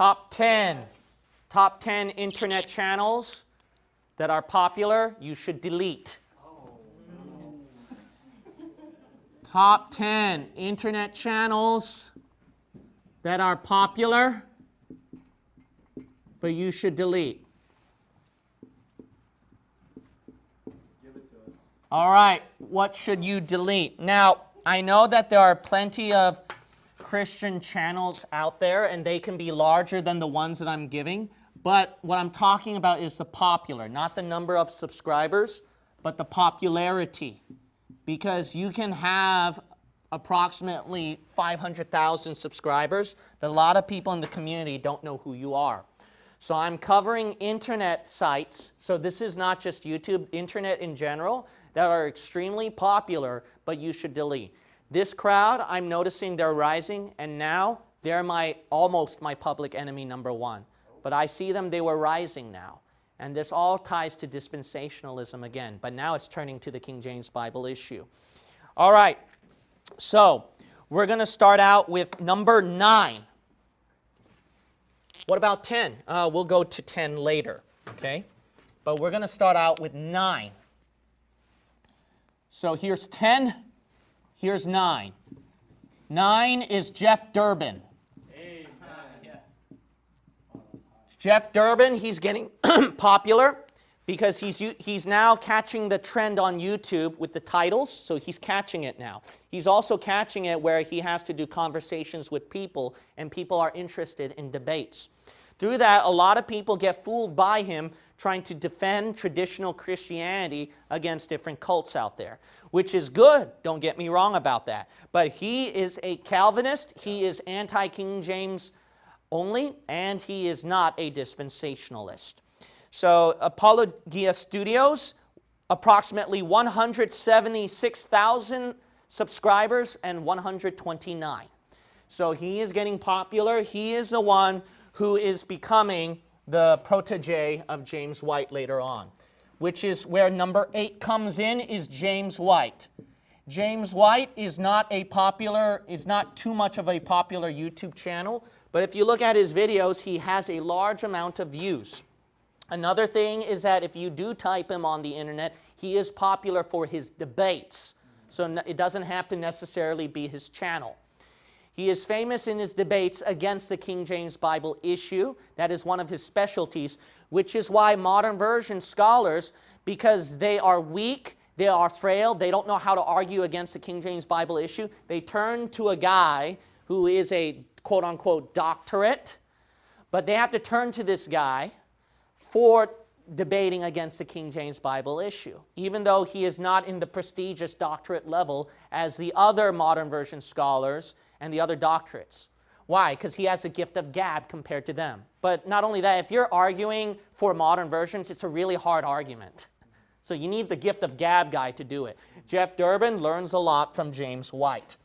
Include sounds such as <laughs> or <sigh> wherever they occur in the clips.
Top 10. Top 10 internet channels that are popular, you should delete. Top 10 internet channels that are popular, but you should delete. All right, what should you delete? Now, I know that there are plenty of Christian channels out there, and they can be larger than the ones that I'm giving. But what I'm talking about is the popular, not the number of subscribers, but the popularity. Because you can have approximately 500,000 subscribers, but a lot of people in the community don't know who you are. So I'm covering internet sites, so this is not just YouTube, internet in general, that are extremely popular, but you should delete. This crowd, I'm noticing they're rising, and now they're my almost my public enemy number one. But I see them, they were rising now. And this all ties to dispensationalism again, but now it's turning to the King James Bible issue. All right, so we're going to start out with number nine. What about 10? Uh, we'll go to 10 later, okay? But we're going to start out with 9. So here's 10, here's 9. 9 is Jeff Durbin. Jeff Durbin, he's getting <clears throat> popular because he's, he's now catching the trend on YouTube with the titles, so he's catching it now. He's also catching it where he has to do conversations with people, and people are interested in debates. Through that, a lot of people get fooled by him trying to defend traditional Christianity against different cults out there, which is good, don't get me wrong about that. But he is a Calvinist, he is anti-King James only, and he is not a dispensationalist. So Apologia Studios, approximately 176,000 subscribers and 129. So he is getting popular. He is the one who is becoming the protege of James White later on, which is where number eight comes in is James White. James White is not a popular, is not too much of a popular YouTube channel, but if you look at his videos, he has a large amount of views. Another thing is that if you do type him on the internet, he is popular for his debates. So it doesn't have to necessarily be his channel. He is famous in his debates against the King James Bible issue. That is one of his specialties, which is why modern version scholars, because they are weak, they are frail, they don't know how to argue against the King James Bible issue, they turn to a guy who is a quote unquote doctorate, but they have to turn to this guy for debating against the King James Bible issue, even though he is not in the prestigious doctorate level as the other modern version scholars and the other doctorates. Why? Because he has a gift of gab compared to them. But not only that, if you're arguing for modern versions, it's a really hard argument. So you need the gift of gab guy to do it. Jeff Durbin learns a lot from James White.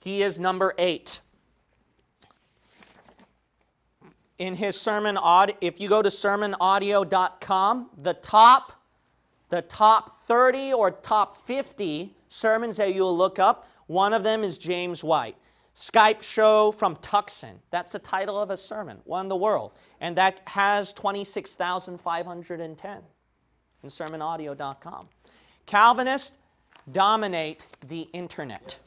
He is number eight. In his sermon audio, if you go to sermonaudio.com, the top, the top 30 or top 50 sermons that you'll look up, one of them is James White. Skype show from Tucson. That's the title of a sermon, One the World. And that has 26,510 in sermonaudio.com. Calvinists dominate the internet.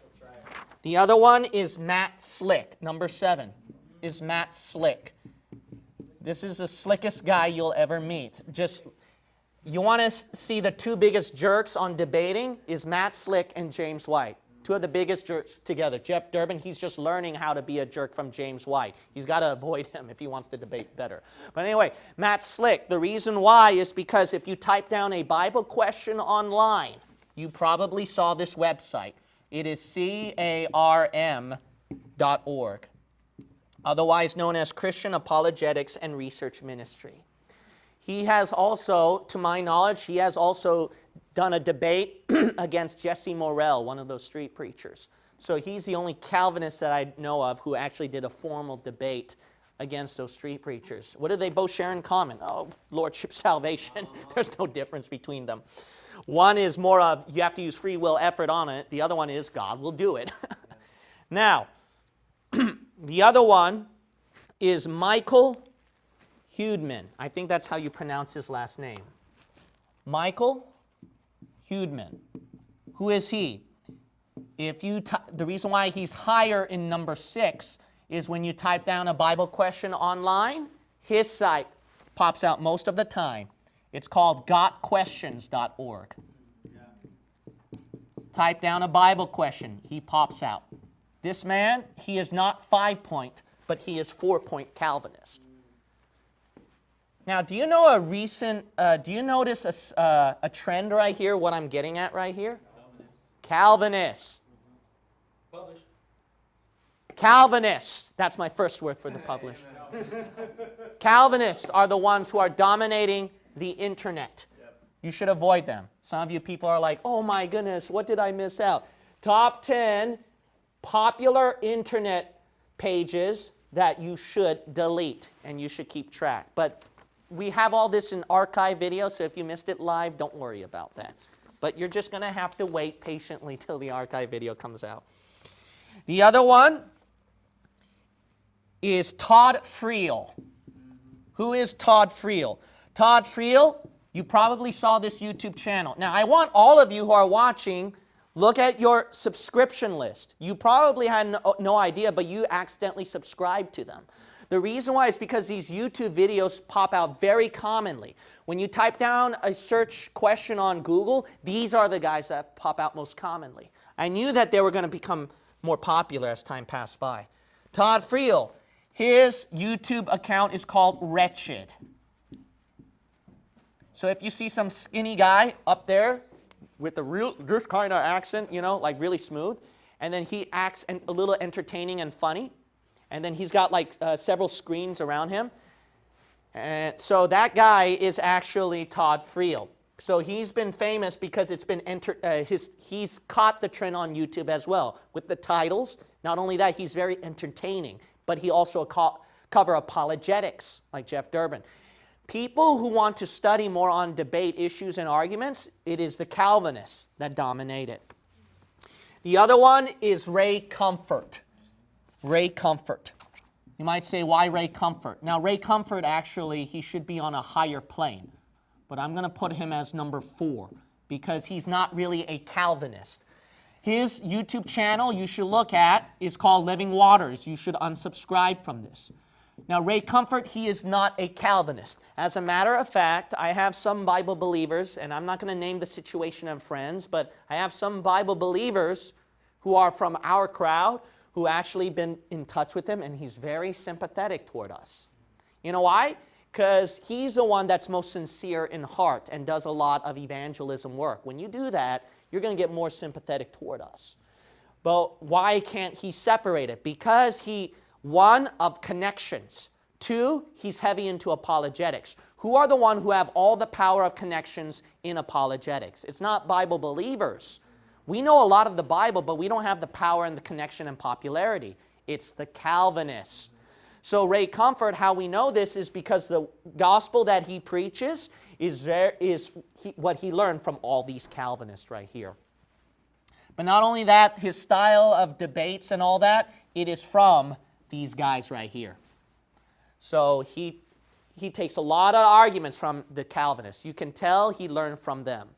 The other one is Matt Slick. Number seven is Matt Slick. This is the slickest guy you'll ever meet. Just, you want to see the two biggest jerks on debating is Matt Slick and James White. Two of the biggest jerks together. Jeff Durbin, he's just learning how to be a jerk from James White. He's got to avoid him if he wants to debate better. But anyway, Matt Slick, the reason why is because if you type down a Bible question online, you probably saw this website. It is carm.org, otherwise known as Christian Apologetics and Research Ministry. He has also, to my knowledge, he has also done a debate <clears throat> against Jesse Morrell, one of those street preachers. So he's the only Calvinist that I know of who actually did a formal debate against those street preachers. What do they both share in common? Oh, lordship <laughs> salvation. <laughs> There's no difference between them. One is more of you have to use free will effort on it. The other one is God will do it. <laughs> now, <clears throat> the other one is Michael Houdmann. I think that's how you pronounce his last name. Michael Houdmann. Who is he? If you the reason why he's higher in number six is when you type down a Bible question online, his site pops out most of the time. It's called gotquestions.org. Type down a Bible question, he pops out. This man, he is not five point, but he is four point Calvinist. Now, do you know a recent, uh, do you notice a, uh, a trend right here, what I'm getting at right here? Calvinists. Publish. Calvinists. That's my first word for the publish. <laughs> Calvinists are the ones who are dominating the internet. You should avoid them. Some of you people are like, oh my goodness, what did I miss out? Top 10 popular internet pages that you should delete and you should keep track. But we have all this in archive video, so if you missed it live, don't worry about that. But you're just going to have to wait patiently till the archive video comes out. The other one is Todd Friel. Who is Todd Friel? Todd Friel, you probably saw this YouTube channel. Now, I want all of you who are watching, look at your subscription list. You probably had no, no idea, but you accidentally subscribed to them. The reason why is because these YouTube videos pop out very commonly. When you type down a search question on Google, these are the guys that pop out most commonly. I knew that they were going to become more popular as time passed by. Todd Friel, his YouTube account is called Wretched. So if you see some skinny guy up there with a real this kind of accent, you know, like really smooth, and then he acts a little entertaining and funny, and then he's got like uh, several screens around him. And so that guy is actually Todd Friel. So he's been famous because it's been enter, uh, his, he's caught the trend on YouTube as well with the titles. Not only that, he's very entertaining, but he also co cover apologetics like Jeff Durbin. People who want to study more on debate issues and arguments, it is the Calvinists that dominate it. The other one is Ray Comfort. Ray Comfort. You might say, why Ray Comfort? Now, Ray Comfort, actually, he should be on a higher plane. But I'm going to put him as number four because he's not really a Calvinist. His YouTube channel you should look at is called Living Waters. You should unsubscribe from this. Now, Ray Comfort, he is not a Calvinist. As a matter of fact, I have some Bible believers, and I'm not going to name the situation of friends, but I have some Bible believers who are from our crowd who actually been in touch with him, and he's very sympathetic toward us. You know why? Because he's the one that's most sincere in heart and does a lot of evangelism work. When you do that, you're going to get more sympathetic toward us. But why can't he separate it? Because he, one, of connections. Two, he's heavy into apologetics. Who are the one who have all the power of connections in apologetics? It's not Bible believers. We know a lot of the Bible, but we don't have the power and the connection and popularity. It's the Calvinists. So Ray Comfort, how we know this is because the gospel that he preaches is, there, is he, what he learned from all these Calvinists right here. But not only that, his style of debates and all that, it is from these guys right here. So he, he takes a lot of arguments from the Calvinists. You can tell he learned from them.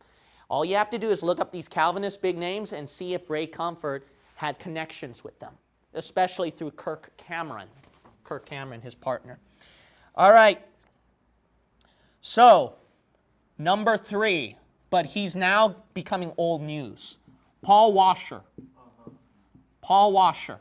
All you have to do is look up these Calvinist big names and see if Ray Comfort had connections with them, especially through Kirk Cameron. Kirk Cameron, his partner. All right. So, number three, but he's now becoming old news. Paul Washer. Paul Washer.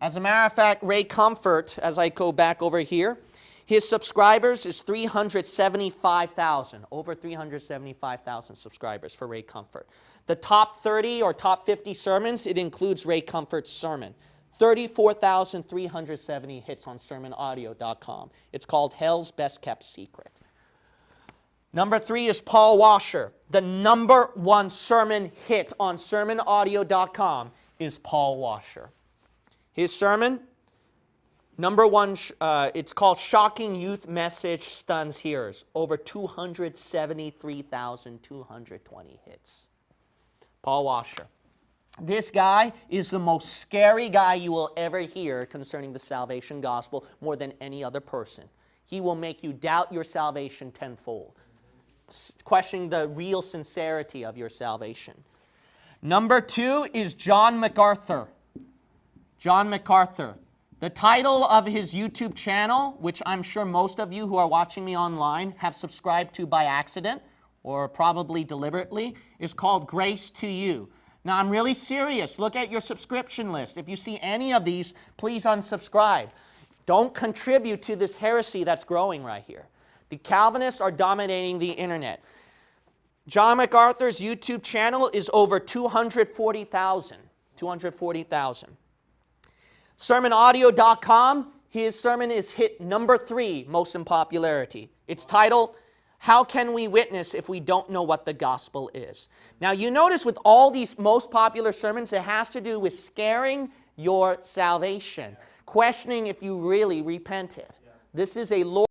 As a matter of fact, Ray Comfort, as I go back over here, his subscribers is 375,000, over 375,000 subscribers for Ray Comfort. The top 30 or top 50 sermons, it includes Ray Comfort's sermon. 34,370 hits on sermonaudio.com. It's called Hell's Best Kept Secret. Number three is Paul Washer. The number one sermon hit on sermonaudio.com is Paul Washer. His sermon, Number one, uh, it's called Shocking Youth Message Stuns Hearers. Over 273,220 hits. Paul Washer. This guy is the most scary guy you will ever hear concerning the salvation gospel more than any other person. He will make you doubt your salvation tenfold, questioning the real sincerity of your salvation. Number two is John MacArthur. John MacArthur. The title of his YouTube channel, which I'm sure most of you who are watching me online have subscribed to by accident or probably deliberately, is called Grace to You. Now, I'm really serious. Look at your subscription list. If you see any of these, please unsubscribe. Don't contribute to this heresy that's growing right here. The Calvinists are dominating the internet. John MacArthur's YouTube channel is over 240,000. 240,000. SermonAudio.com, his sermon is hit number three most in popularity. It's titled, How Can We Witness If We Don't Know What the Gospel Is? Now, you notice with all these most popular sermons, it has to do with scaring your salvation, questioning if you really repented. This is a Lord.